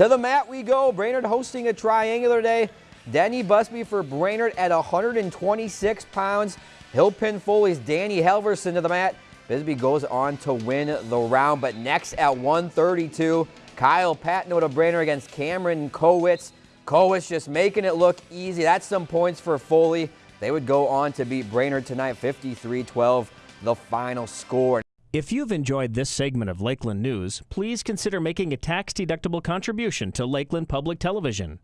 To the mat we go. Brainerd hosting a triangular day. Denny Busby for Brainerd at 126 pounds. He'll pin Foley's Danny Helverson to the mat. Bisbee goes on to win the round, but next at 132, Kyle Patno to Brainerd against Cameron Kowitz. Kowitz just making it look easy. That's some points for Foley. They would go on to beat Brainerd tonight 53-12, the final score. If you've enjoyed this segment of Lakeland News, please consider making a tax-deductible contribution to Lakeland Public Television.